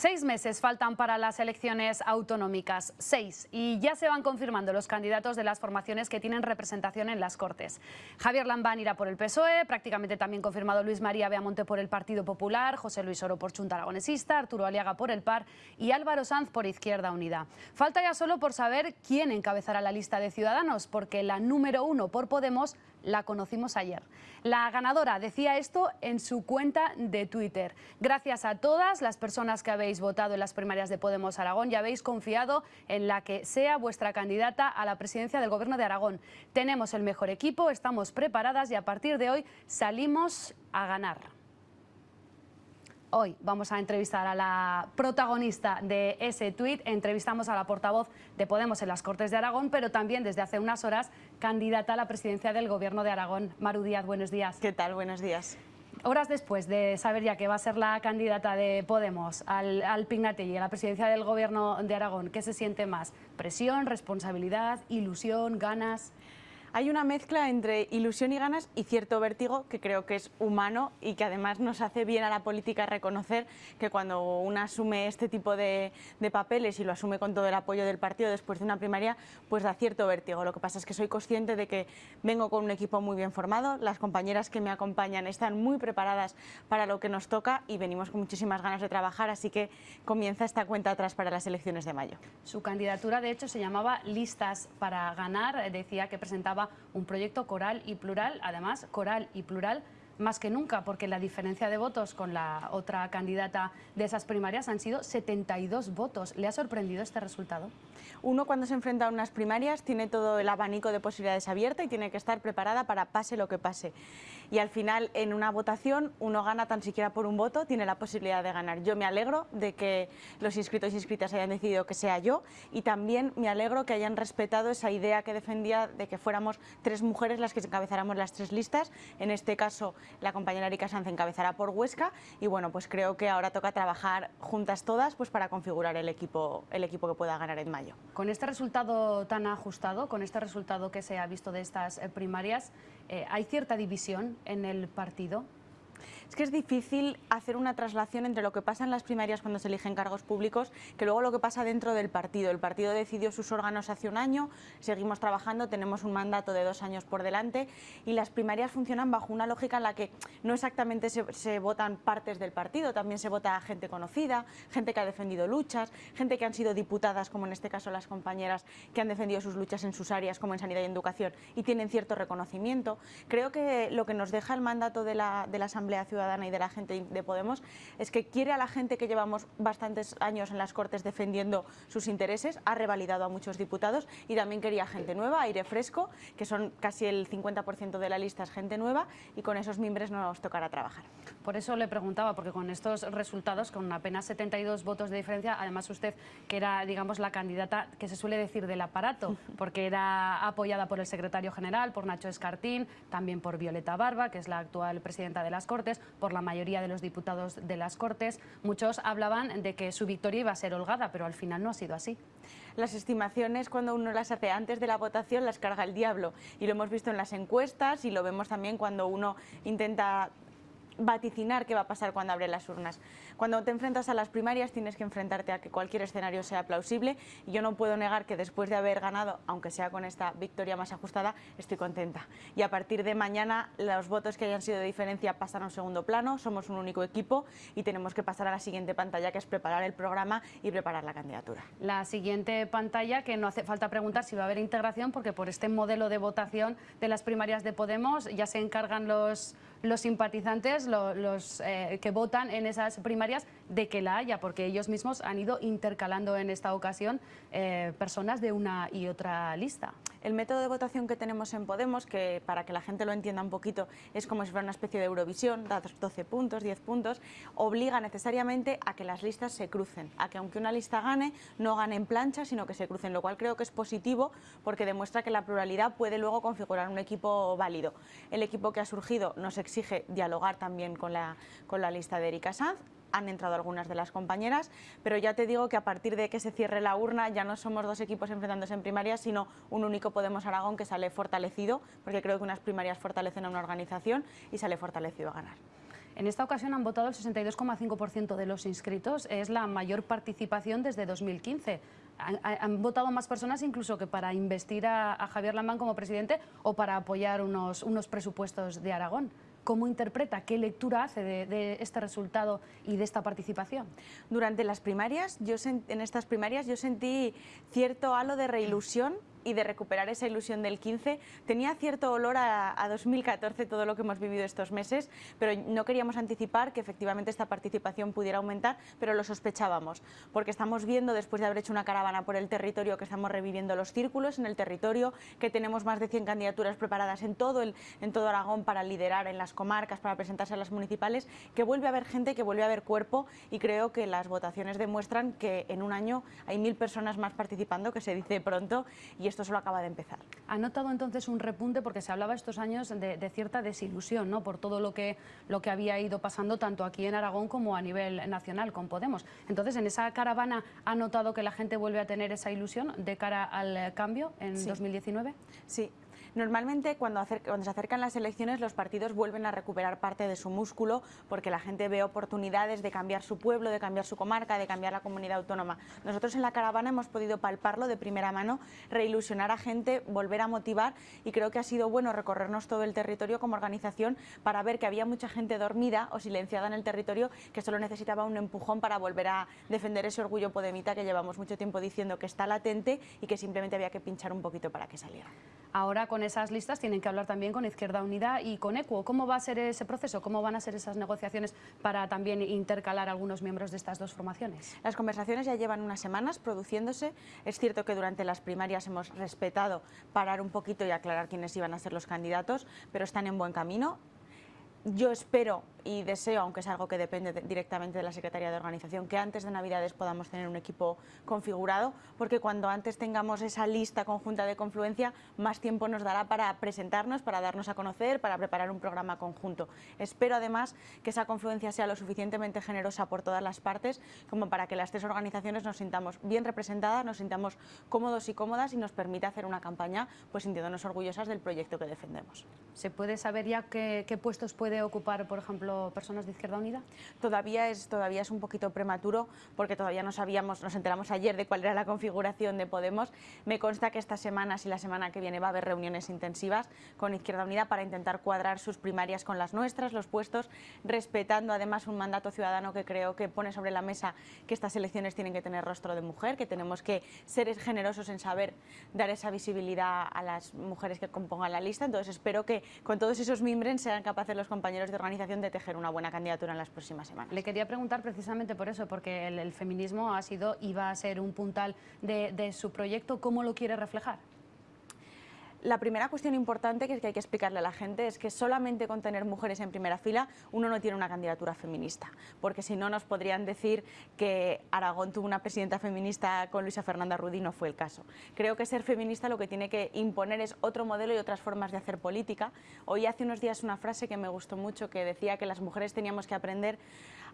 Seis meses faltan para las elecciones autonómicas, seis, y ya se van confirmando los candidatos de las formaciones que tienen representación en las Cortes. Javier Lambán irá por el PSOE, prácticamente también confirmado Luis María Beamonte por el Partido Popular, José Luis Oro por Chunta Aragonesista, Arturo Aliaga por el PAR y Álvaro Sanz por Izquierda Unida. Falta ya solo por saber quién encabezará la lista de Ciudadanos, porque la número uno por Podemos la conocimos ayer. La ganadora decía esto en su cuenta de Twitter. Gracias a todas las personas que habéis votado en las primarias de Podemos Aragón y habéis confiado en la que sea vuestra candidata a la presidencia del Gobierno de Aragón. Tenemos el mejor equipo, estamos preparadas y a partir de hoy salimos a ganar. Hoy vamos a entrevistar a la protagonista de ese tuit. Entrevistamos a la portavoz de Podemos en las Cortes de Aragón, pero también desde hace unas horas candidata a la presidencia del Gobierno de Aragón. Maru Díaz, buenos días. ¿Qué tal? Buenos días. Horas después de saber ya que va a ser la candidata de Podemos al, al y a la presidencia del Gobierno de Aragón, ¿qué se siente más? ¿Presión, responsabilidad, ilusión, ganas? Hay una mezcla entre ilusión y ganas y cierto vértigo que creo que es humano y que además nos hace bien a la política reconocer que cuando una asume este tipo de, papeles y lo asume con todo el apoyo del partido después de una primaria, pues da cierto vértigo. Lo que pasa es que soy consciente de que vengo con un equipo muy bien formado, las compañeras que me acompañan están muy preparadas para lo que nos toca y venimos con muchísimas ganas de trabajar, así que comienza esta cuenta atrás para las elecciones de mayo. Su candidatura, de hecho, se llamaba Listas para Ganar, decía que presentaba un proyecto coral y plural, además coral y plural más que nunca, porque la diferencia de votos con la otra candidata de esas primarias han sido 72 votos. ¿Le ha sorprendido este resultado? Uno cuando se enfrenta a unas primarias tiene todo el abanico de posibilidades abierta y tiene que estar preparada para pase lo que pase. Y al final en una votación uno gana tan siquiera por un voto, tiene la posibilidad de ganar. Yo me alegro de que los inscritos y inscritas hayan decidido que sea yo y también me alegro que hayan respetado esa idea que defendía de que fuéramos tres mujeres las que encabezáramos las tres listas. En este caso la compañera Erika Sanz encabezará por Huesca y bueno, pues creo que ahora toca trabajar juntas todas pues para configurar el equipo, el equipo que pueda ganar en mayo. Con este resultado tan ajustado, con este resultado que se ha visto de estas eh, primarias, eh, ¿hay cierta división en el partido? Es que es difícil hacer una traslación entre lo que pasa en las primarias cuando se eligen cargos públicos que luego lo que pasa dentro del partido. El partido decidió sus órganos hace un año, seguimos trabajando, tenemos un mandato de dos años por delante y las primarias funcionan bajo una lógica en la que no exactamente se, votan partes del partido, también se vota gente conocida, gente que ha defendido luchas, gente que han sido diputadas, como en este caso las compañeras que han defendido sus luchas en sus áreas como en sanidad y educación y tienen cierto reconocimiento. Creo que lo que nos deja el mandato de la, de la Asamblea Ciudadana y de la gente de Podemos es que quiere a la gente que llevamos bastantes años en las Cortes defendiendo sus intereses, ha revalidado a muchos diputados y también quería gente nueva, aire fresco, que son casi el 50% de la lista es gente nueva y con esos miembros nos tocará trabajar. Por eso le preguntaba, porque con estos resultados, con apenas 72 votos de diferencia, además usted que era, digamos, la candidata que se suele decir del aparato, porque era apoyada por el secretario general, por Nacho Escartín, también por Violeta Barba, que es la actual presidenta de las Cortes, por la mayoría de los diputados de las Cortes. Muchos hablaban de que su victoria iba a ser holgada, pero al final no ha sido así. Las estimaciones, cuando uno las hace antes de la votación, las carga el diablo. Y lo hemos visto en las encuestas y lo vemos también cuando uno intenta vaticinar qué va a pasar cuando abre las urnas. Cuando te enfrentas a las primarias tienes que enfrentarte a que cualquier escenario sea plausible y yo no puedo negar que después de haber ganado, aunque sea con esta victoria más ajustada, estoy contenta. Y a partir de mañana los votos que hayan sido de diferencia pasan a un segundo plano, somos un único equipo y tenemos que pasar a la siguiente pantalla que es preparar el programa y preparar la candidatura. La siguiente pantalla que no hace falta preguntar si va a haber integración porque por este modelo de votación de las primarias de Podemos ya se encargan los los simpatizantes, los eh, que votan en esas primarias, de que la haya, porque ellos mismos han ido intercalando en esta ocasión eh, personas de una y otra lista. El método de votación que tenemos en Podemos, que para que la gente lo entienda un poquito, es como si fuera una especie de Eurovisión, da 12 puntos, 10 puntos, obliga necesariamente a que las listas se crucen, a que aunque una lista gane, no gane en plancha, sino que se crucen, lo cual creo que es positivo porque demuestra que la pluralidad puede luego configurar un equipo válido. El equipo que ha surgido nos exige dialogar también con la, con la lista de Erika Sanz, han entrado algunas de las compañeras, pero ya te digo que a partir de que se cierre la urna ya no somos dos equipos enfrentándose en primarias, sino un único Podemos Aragón que sale fortalecido, porque creo que unas primarias fortalecen a una organización y sale fortalecido a ganar. En esta ocasión han votado el 62,5% de los inscritos, es la mayor participación desde 2015. Han, votado más personas incluso que para investir a, Javier Lambán como presidente o para apoyar unos, unos presupuestos de Aragón. ¿Cómo interpreta, qué lectura hace de, este resultado y de esta participación? Durante las primarias, yo en estas primarias yo sentí cierto halo de reilusión y de recuperar esa ilusión del 15. Tenía cierto olor a, 2014 todo lo que hemos vivido estos meses, pero no queríamos anticipar que efectivamente esta participación pudiera aumentar, pero lo sospechábamos, porque estamos viendo, después de haber hecho una caravana por el territorio, que estamos reviviendo los círculos en el territorio, que tenemos más de 100 candidaturas preparadas en todo, el, en todo Aragón para liderar en las comarcas, para presentarse a las municipales, que vuelve a haber gente, que vuelve a haber cuerpo y creo que las votaciones demuestran que en un año hay mil personas más participando, que se dice pronto, y esto solo acaba de empezar. ¿Ha notado entonces un repunte? Porque se hablaba estos años de, cierta desilusión ¿no? por todo lo que, lo que había ido pasando tanto aquí en Aragón como a nivel nacional con Podemos. Entonces, ¿en esa caravana ha notado que la gente vuelve a tener esa ilusión de cara al cambio en 2019? Sí, Normalmente cuando, se acercan las elecciones los partidos vuelven a recuperar parte de su músculo porque la gente ve oportunidades de cambiar su pueblo, de cambiar su comarca, de cambiar la comunidad autónoma. Nosotros en la caravana hemos podido palparlo de primera mano, reilusionar a gente, volver a motivar y creo que ha sido bueno recorrernos todo el territorio como organización para ver que había mucha gente dormida o silenciada en el territorio que solo necesitaba un empujón para volver a defender ese orgullo podemita que llevamos mucho tiempo diciendo que está latente y que simplemente había que pinchar un poquito para que saliera. Ahora con esas listas tienen que hablar también con Izquierda Unida y con ECUO. ¿Cómo va a ser ese proceso? ¿Cómo van a ser esas negociaciones para también intercalar algunos miembros de estas dos formaciones? Las conversaciones ya llevan unas semanas produciéndose. Es cierto que durante las primarias hemos respetado parar un poquito y aclarar quiénes iban a ser los candidatos, pero están en buen camino. Yo espero y deseo, aunque es algo que depende directamente de la Secretaría de Organización, que antes de Navidades podamos tener un equipo configurado, porque cuando antes tengamos esa lista conjunta de confluencia, más tiempo nos dará para presentarnos, para darnos a conocer, para preparar un programa conjunto. Espero además que esa confluencia sea lo suficientemente generosa por todas las partes como para que las tres organizaciones nos sintamos bien representadas, nos sintamos cómodos y cómodas y nos permita hacer una campaña pues sintiéndonos orgullosas del proyecto que defendemos. ¿Se puede saber ya qué, puestos puede ocupar, por ejemplo, personas de Izquierda Unida? Todavía es, todavía es un poquito prematuro porque todavía no sabíamos, nos enteramos ayer de cuál era la configuración de Podemos. Me consta que esta semana y la semana que viene va a haber reuniones intensivas con Izquierda Unida para intentar cuadrar sus primarias con las nuestras, los puestos, respetando además un mandato ciudadano que creo que pone sobre la mesa que estas elecciones tienen que tener rostro de mujer, que tenemos que ser generosos en saber dar esa visibilidad a las mujeres que compongan la lista. Entonces espero que con todos esos mimbres sean capaces los compañeros de organización de una buena candidatura en las próximas semanas. Le quería preguntar precisamente por eso, porque el, feminismo ha sido y va a ser un puntal de su proyecto. ¿Cómo lo quiere reflejar? La primera cuestión importante que hay que explicarle a la gente es que solamente con tener mujeres en primera fila uno no tiene una candidatura feminista, porque si no nos podrían decir que Aragón tuvo una presidenta feminista con Luisa Fernanda Rudy, no fue el caso. Creo que ser feminista lo que tiene que imponer es otro modelo y otras formas de hacer política. Hoy hace unos días una frase que me gustó mucho que decía que las mujeres teníamos que aprender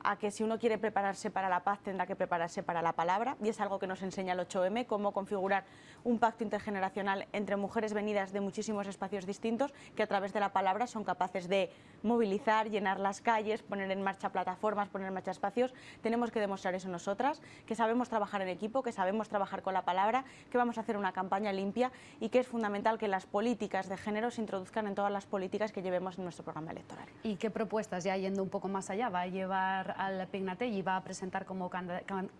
a que si uno quiere prepararse para la paz tendrá que prepararse para la palabra y es algo que nos enseña el 8M, cómo configurar un pacto intergeneracional entre mujeres venidas de muchísimos espacios distintos que a través de la palabra son capaces de movilizar, llenar las calles, poner en marcha plataformas, poner en marcha espacios. Tenemos que demostrar eso nosotras, que sabemos trabajar en equipo, que sabemos trabajar con la palabra, que vamos a hacer una campaña limpia y que es fundamental que las políticas de género se introduzcan en todas las políticas que llevemos en nuestro programa electoral. ¿Y qué propuestas, ya yendo un poco más allá, va a llevar al Pignatelli, va a presentar como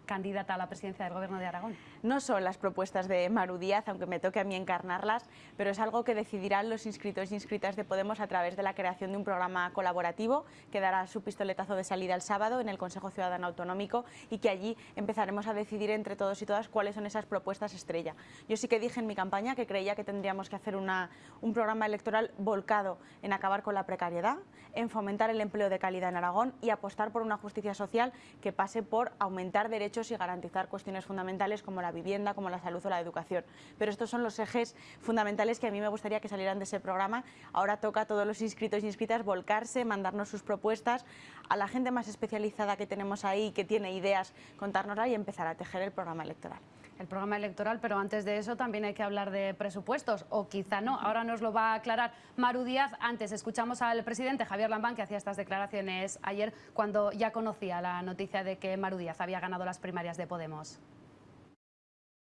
candidata a la presidencia del Gobierno de Aragón? No son las propuestas de Maru Díaz, aunque me toque a mí encarnarlas, pero es algo que decidirán los inscritos y inscritas de Podemos a través de la creación de un programa colaborativo que dará su pistoletazo de salida el sábado en el Consejo Ciudadano Autonómico y que allí empezaremos a decidir entre todos y todas cuáles son esas propuestas estrella. Yo sí que dije en mi campaña que creía que tendríamos que hacer una, un programa electoral volcado en acabar con la precariedad, en fomentar el empleo de calidad en Aragón y apostar por una justicia social que pase por aumentar derechos y garantizar cuestiones fundamentales como la vivienda, como la salud o la educación. Pero estos son los ejes fundamentales que a mí me gustaría que salieran de ese programa. Ahora toca a todos los inscritos y inscritas volcarse, mandarnos sus propuestas, a la gente más especializada que tenemos ahí, que tiene ideas, contárnosla y empezar a tejer el programa electoral. El programa electoral, pero antes de eso también hay que hablar de presupuestos, o quizá no. Ahora nos lo va a aclarar Maru Díaz. Antes escuchamos al presidente Javier Lambán, que hacía estas declaraciones ayer cuando ya conocía la noticia de que Maru Díaz había ganado las primarias de Podemos.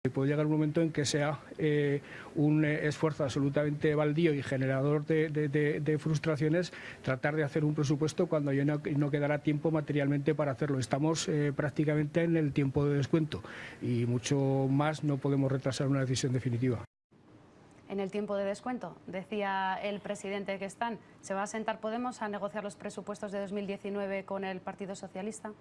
Puede llegar un momento en que sea eh, un eh, esfuerzo absolutamente baldío y generador de, frustraciones tratar de hacer un presupuesto cuando ya no, quedará tiempo materialmente para hacerlo. Estamos eh, prácticamente en el tiempo de descuento y mucho más no podemos retrasar una decisión definitiva. En el tiempo de descuento, decía el presidente que están, ¿se va a sentar Podemos a negociar los presupuestos de 2019 con el Partido Socialista?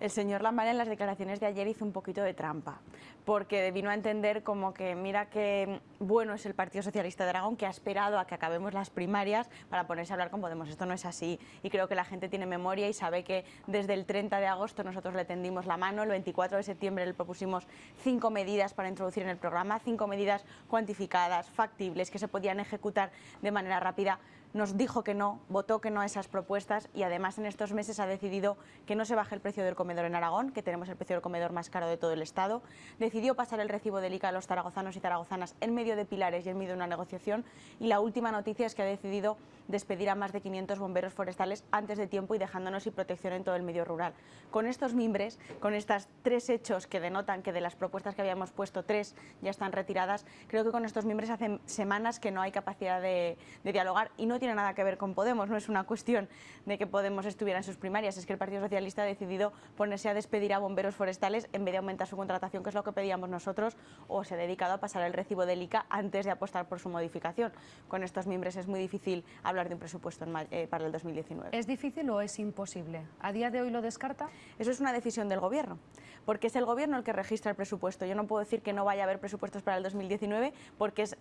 El señor Lamar en las declaraciones de ayer hizo un poquito de trampa, porque vino a entender como que mira qué bueno es el Partido Socialista de Aragón, que ha esperado a que acabemos las primarias para ponerse a hablar con Podemos. Esto no es así y creo que la gente tiene memoria y sabe que desde el 30 de agosto nosotros le tendimos la mano, el 24 de septiembre le propusimos cinco medidas para introducir en el programa, cinco medidas cuantificadas, factibles, que se podían ejecutar de manera rápida nos dijo que no, votó que no a esas propuestas y además en estos meses ha decidido que no se baje el precio del comedor en Aragón, que tenemos el precio del comedor más caro de todo el Estado. Decidió pasar el recibo del ICA a los zaragozanos y zaragozanas en medio de pilares y en medio de una negociación. Y la última noticia es que ha decidido despedir a más de 500 bomberos forestales antes de tiempo y dejándonos sin protección en todo el medio rural. Con estos mimbres, con estos tres hechos que denotan que de las propuestas que habíamos puesto, tres ya están retiradas, creo que con estos mimbres hace semanas que no hay capacidad de, dialogar y no tiene nada que ver con Podemos, no es una cuestión de que Podemos estuviera en sus primarias, es que el Partido Socialista ha decidido ponerse a despedir a bomberos forestales en vez de aumentar su contratación, que es lo que pedíamos nosotros, o se ha dedicado a pasar el recibo del ICA antes de apostar por su modificación. Con estos mimbres es muy difícil hablar de un presupuesto eh, para el 2019. ¿Es difícil o es imposible? ¿A día de hoy lo descarta? Eso es una decisión del Gobierno, porque es el Gobierno el que registra el presupuesto. Yo no puedo decir que no vaya a haber presupuestos para el 2019 porque es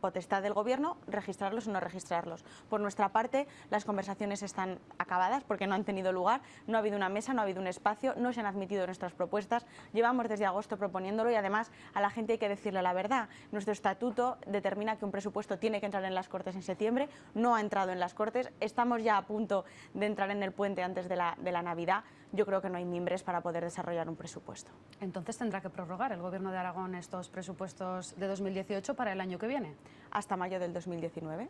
potestad del Gobierno registrarlos o no registrarlos. Por nuestra parte, las conversaciones están acabadas porque no han tenido lugar, no ha habido una mesa, no ha habido un espacio, no se han admitido nuestras propuestas. Llevamos desde agosto proponiéndolo y además a la gente hay que decirle la verdad. Nuestro estatuto determina que un presupuesto tiene que entrar en las Cortes en septiembre, no ha entrado en las Cortes, estamos ya a punto de entrar en el puente antes de la, de la Navidad yo creo que no hay mimbres para poder desarrollar un presupuesto. Entonces tendrá que prorrogar el Gobierno de Aragón estos presupuestos de 2018 para el año que viene. Hasta mayo del 2019.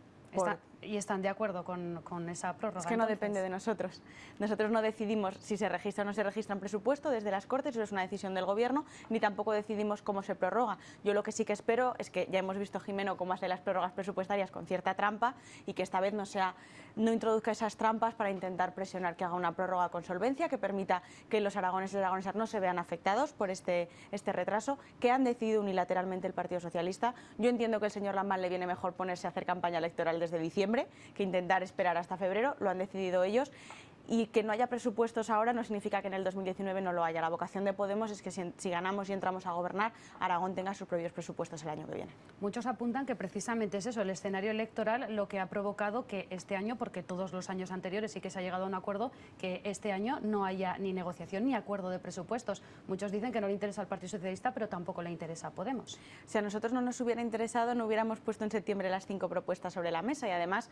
¿Y están de acuerdo con, con esa prórroga? Es que no depende de nosotros. Nosotros no decidimos si se registra o no se registra un presupuesto desde las Cortes, eso es una decisión del Gobierno, ni tampoco decidimos cómo se prorroga. Yo lo que sí que espero es que ya hemos visto, Jimeno, cómo hace las prórrogas presupuestarias con cierta trampa y que esta vez no, sea, no introduzca esas trampas para intentar presionar que haga una prórroga con solvencia, que permita que los aragoneses y aragonesas no se vean afectados por este, este retraso, que han decidido unilateralmente el Partido Socialista. Yo entiendo que el señor Lambán le viene mejor ponerse a hacer campaña electoral desde diciembre que intentar esperar hasta febrero, lo han decidido ellos y que no haya presupuestos ahora no significa que en el 2019 no lo haya. La vocación de Podemos es que si, ganamos y entramos a gobernar, Aragón tenga sus propios presupuestos el año que viene. Muchos apuntan que precisamente es eso, el escenario electoral, lo que ha provocado que este año, porque todos los años anteriores sí que se ha llegado a un acuerdo, que este año no haya ni negociación ni acuerdo de presupuestos. Muchos dicen que no le interesa al Partido Socialista, pero tampoco le interesa a Podemos. Si a nosotros no nos hubiera interesado, no hubiéramos puesto en septiembre las cinco propuestas sobre la mesa y además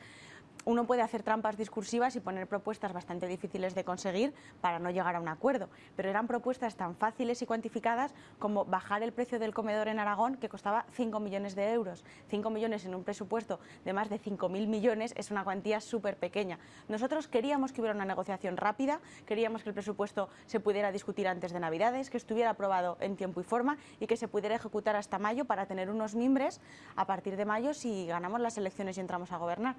uno puede hacer trampas discursivas y poner propuestas bastante difíciles de conseguir para no llegar a un acuerdo, pero eran propuestas tan fáciles y cuantificadas como bajar el precio del comedor en Aragón, que costaba 5 millones de euros. 5 millones en un presupuesto de más de 5.000 millones es una cuantía súper pequeña. Nosotros queríamos que hubiera una negociación rápida, queríamos que el presupuesto se pudiera discutir antes de Navidades, que estuviera aprobado en tiempo y forma y que se pudiera ejecutar hasta mayo para tener unos mimbres a partir de mayo si ganamos las elecciones y entramos a gobernar.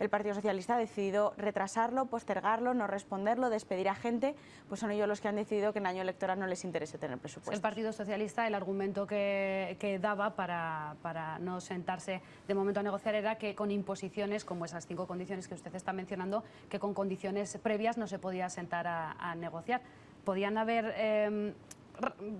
El Partido Socialista ha decidido retrasarlo, postergarlo, no responderlo, despedir a gente, pues son ellos los que han decidido que en año electoral no les interese tener presupuesto. El Partido Socialista, el argumento que, daba para, para, no sentarse de momento a negociar era que con imposiciones, como esas cinco condiciones que usted está mencionando, que con condiciones previas no se podía sentar a, negociar. Podían haber... Em,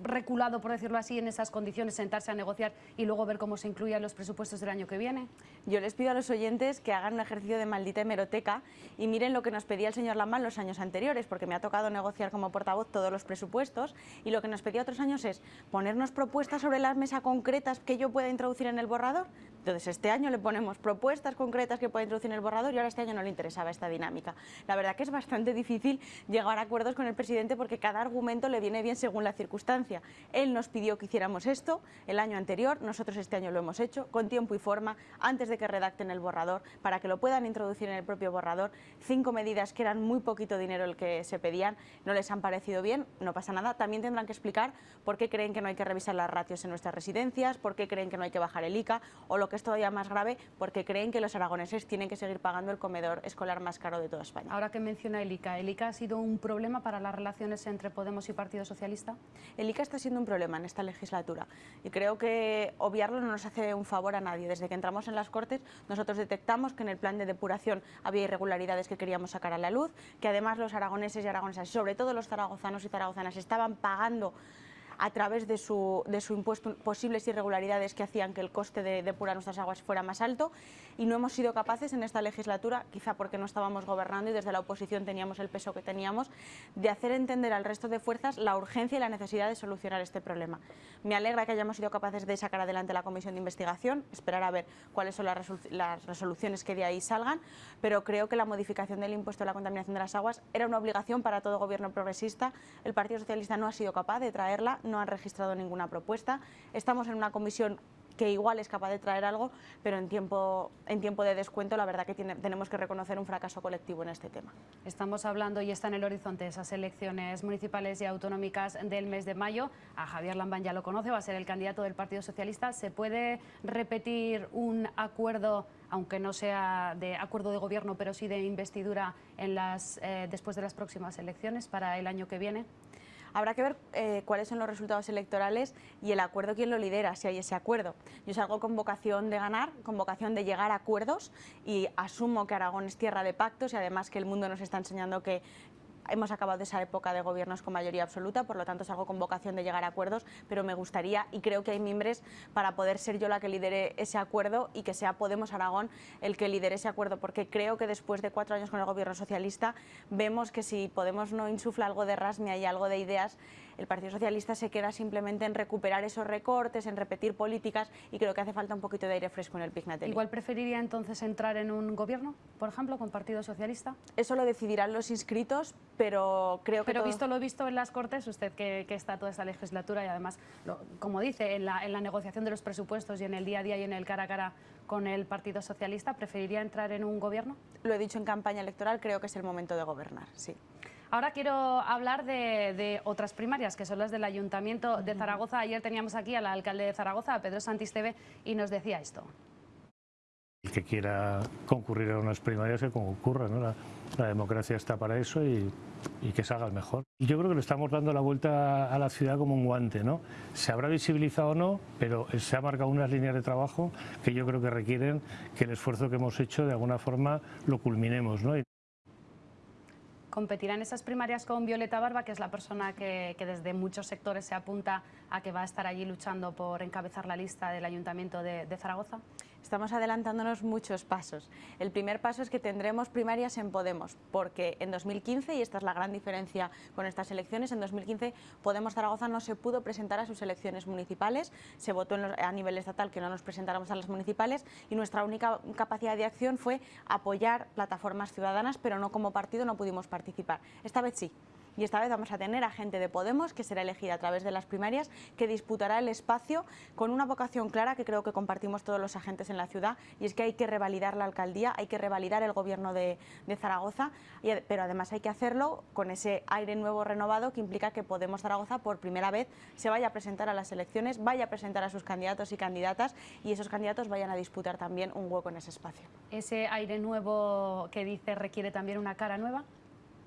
reculado, por decirlo así, en esas condiciones, sentarse a negociar y luego ver cómo se incluyen los presupuestos del año que viene? Yo les pido a los oyentes que hagan un ejercicio de maldita hemeroteca y miren lo que nos pedía el señor Lamán los años anteriores, porque me ha tocado negociar como portavoz todos los presupuestos y lo que nos pedía otros años es ponernos propuestas sobre la mesa concretas que yo pueda introducir en el borrador. Entonces este año le ponemos propuestas concretas que pueda introducir en el borrador y ahora este año no le interesaba esta dinámica. La verdad que es bastante difícil llegar a acuerdos con el presidente porque cada argumento le viene bien según la circunstancia. Él nos pidió que hiciéramos esto el año anterior, nosotros este año lo hemos hecho, con tiempo y forma, antes de que redacten el borrador, para que lo puedan introducir en el propio borrador. Cinco medidas que eran muy poquito dinero el que se pedían, no les han parecido bien, no pasa nada. También tendrán que explicar por qué creen que no hay que revisar las ratios en nuestras residencias, por qué creen que no hay que bajar el ICA, o lo que es todavía más grave, porque creen que los aragoneses tienen que seguir pagando el comedor escolar más caro de toda España. Ahora que menciona el ICA, ¿el ICA ha sido un problema para las relaciones entre Podemos y Partido Socialista? El ICA está siendo un problema en esta legislatura y creo que obviarlo no nos hace un favor a nadie. Desde que entramos en las Cortes nosotros detectamos que en el plan de depuración había irregularidades que queríamos sacar a la luz, que además los aragoneses y aragonesas, sobre todo los zaragozanos y zaragozanas, estaban pagando a través de su, de su impuesto posibles irregularidades que hacían que el coste de depurar nuestras aguas fuera más alto y no hemos sido capaces en esta legislatura, quizá porque no estábamos gobernando y desde la oposición teníamos el peso que teníamos, de hacer entender al resto de fuerzas la urgencia y la necesidad de solucionar este problema. Me alegra que hayamos sido capaces de sacar adelante la comisión de investigación, esperar a ver cuáles son las, las resoluciones que de ahí salgan, pero creo que la modificación del impuesto a la contaminación de las aguas era una obligación para todo gobierno progresista. El Partido Socialista no ha sido capaz de traerla, no han registrado ninguna propuesta. Estamos en una comisión que igual es capaz de traer algo, pero en tiempo, en tiempo de descuento la verdad que tenemos que reconocer un fracaso colectivo en este tema. Estamos hablando y está en el horizonte esas elecciones municipales y autonómicas del mes de mayo. A Javier Lambán ya lo conoce, va a ser el candidato del Partido Socialista. ¿Se puede repetir un acuerdo aunque no sea de acuerdo de gobierno, pero sí de investidura en las, eh, después de las próximas elecciones para el año que viene? Habrá que ver eh, cuáles son los resultados electorales y el acuerdo quién lo lidera, si hay ese acuerdo. Yo salgo con vocación de ganar, con vocación de llegar a acuerdos y asumo que Aragón es tierra de pactos y además que el mundo nos está enseñando que hemos acabado esa época de gobiernos con mayoría absoluta, por lo tanto es algo con vocación de llegar a acuerdos, pero me gustaría y creo que hay mimbres para poder ser yo la que lidere ese acuerdo y que sea Podemos Aragón el que lidere ese acuerdo, porque creo que después de cuatro años con el gobierno socialista vemos que si Podemos no insufla algo de ras ni hay algo de ideas, el Partido Socialista se queda simplemente en recuperar esos recortes, en repetir políticas y creo que hace falta un poquito de aire fresco en el Pignatelli. ¿Igual preferiría entonces entrar en un gobierno, por ejemplo, con Partido Socialista? Eso lo decidirán los inscritos, pero creo que... Pero visto lo visto en las Cortes, usted que, está toda esta legislatura y además, como dice, en la, en la negociación de los presupuestos y en el día a día y en el cara a cara con el Partido Socialista, ¿preferiría entrar en un gobierno? Lo he dicho en campaña electoral, creo que es el momento de gobernar, sí. Ahora quiero hablar de, otras primarias, que son las del Ayuntamiento de Zaragoza. Ayer teníamos aquí al alcalde de Zaragoza, a Pedro Santisteve, y nos decía esto. El que quiera concurrir a unas primarias, que concurra. ¿no? La, democracia está para eso y, que salga el mejor. Yo creo que le estamos dando la vuelta a la ciudad como un guante. ¿no? Se habrá visibilizado o no, pero se han marcado unas líneas de trabajo que yo creo que requieren que el esfuerzo que hemos hecho de alguna forma lo culminemos. ¿no? Competirá en esas primarias con Violeta Barba, que es la persona que, desde muchos sectores se apunta a que va a estar allí luchando por encabezar la lista del Ayuntamiento de Zaragoza? Estamos adelantándonos muchos pasos. El primer paso es que tendremos primarias en Podemos, porque en 2015, y esta es la gran diferencia con estas elecciones, en 2015 Podemos Zaragoza no se pudo presentar a sus elecciones municipales, se votó a nivel estatal que no nos presentáramos a las municipales y nuestra única capacidad de acción fue apoyar plataformas ciudadanas, pero no como partido no pudimos participar. Esta vez sí y esta vez vamos a tener a gente de Podemos que será elegida a través de las primarias que disputará el espacio con una vocación clara que creo que compartimos todos los agentes en la ciudad y es que hay que revalidar la alcaldía, hay que revalidar el gobierno de, Zaragoza, pero además hay que hacerlo con ese aire nuevo renovado que implica que Podemos Zaragoza por primera vez se vaya a presentar a las elecciones, vaya a presentar a sus candidatos y candidatas y esos candidatos vayan a disputar también un hueco en ese espacio. ¿Ese aire nuevo que dice requiere también una cara nueva?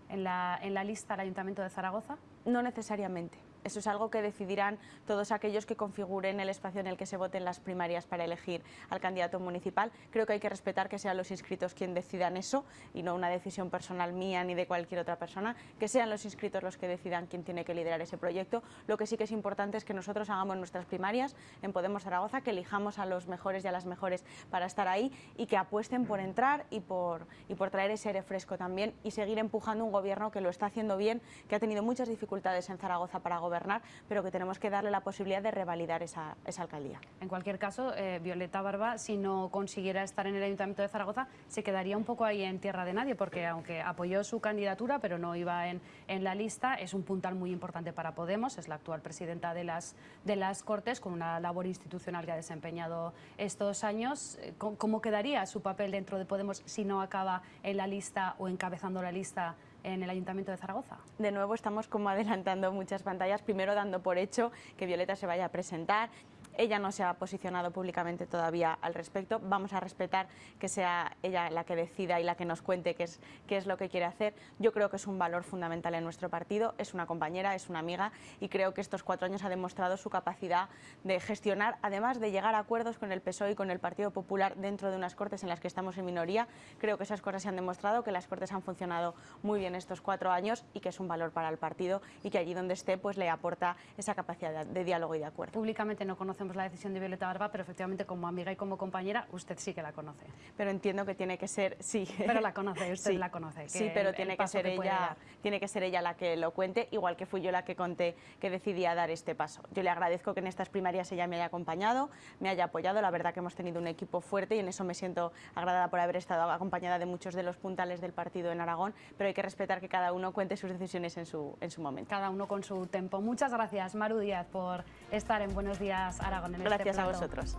En la, en la lista del Ayuntamiento de Zaragoza? No necesariamente. Eso es algo que decidirán todos aquellos que configuren el espacio en el que se voten las primarias para elegir al candidato municipal. Creo que hay que respetar que sean los inscritos quienes decidan eso y no una decisión personal mía ni de cualquier otra persona, que sean los inscritos los que decidan quién tiene que liderar ese proyecto. Lo que sí que es importante es que nosotros hagamos nuestras primarias en Podemos Zaragoza, que elijamos a los mejores y a las mejores para estar ahí y que apuesten por entrar y por, y por traer ese aire fresco también y seguir empujando un gobierno que lo está haciendo bien, que ha tenido muchas dificultades en Zaragoza para gobernar gobernar, pero que tenemos que darle la posibilidad de revalidar esa, esa alcaldía. En cualquier caso, eh, Violeta Barba, si no consiguiera estar en el Ayuntamiento de Zaragoza, se quedaría un poco ahí en tierra de nadie, porque aunque apoyó su candidatura, pero no iba en, en la lista, es un puntal muy importante para Podemos, es la actual presidenta de las, de las Cortes, con una labor institucional que ha desempeñado estos años. Eh, ¿Cómo, cómo quedaría su papel dentro de Podemos si no acaba en la lista o encabezando la lista en el Ayuntamiento de Zaragoza? De nuevo estamos como adelantando muchas pantallas, primero dando por hecho que Violeta se vaya a presentar. Ella no se ha posicionado públicamente todavía al respecto. Vamos a respetar que sea ella la que decida y la que nos cuente qué es, qué es lo que quiere hacer. Yo creo que es un valor fundamental en nuestro partido. Es una compañera, es una amiga y creo que estos cuatro años ha demostrado su capacidad de gestionar, además de llegar a acuerdos con el PSOE y con el Partido Popular dentro de unas cortes en las que estamos en minoría. Creo que esas cosas se han demostrado, que las cortes han funcionado muy bien estos cuatro años y que es un valor para el partido y que allí donde esté pues le aporta esa capacidad de, diálogo y de acuerdo. Públicamente no conocemos la decisión de Violeta Barba, pero efectivamente como amiga y como compañera, usted sí que la conoce. Pero entiendo que tiene que ser, sí. Pero la conoce, usted Sí. la conoce. Sí, que pero el- tiene el que ser puede ella, tiene que ser ella la que lo cuente, igual que fui yo la que conté que decidía dar este paso. Yo le agradezco que en estas primarias ella me haya acompañado, me haya apoyado. La verdad que hemos tenido un equipo fuerte y en eso me siento agradada por haber estado acompañada de muchos de los puntales del partido en Aragón, pero hay que respetar que cada uno cuente sus decisiones en su, en su momento. Cada uno con su tempo. Muchas gracias, Maru Díaz, por estar en Buenos Días, Aragón. En este Gracias a vosotros.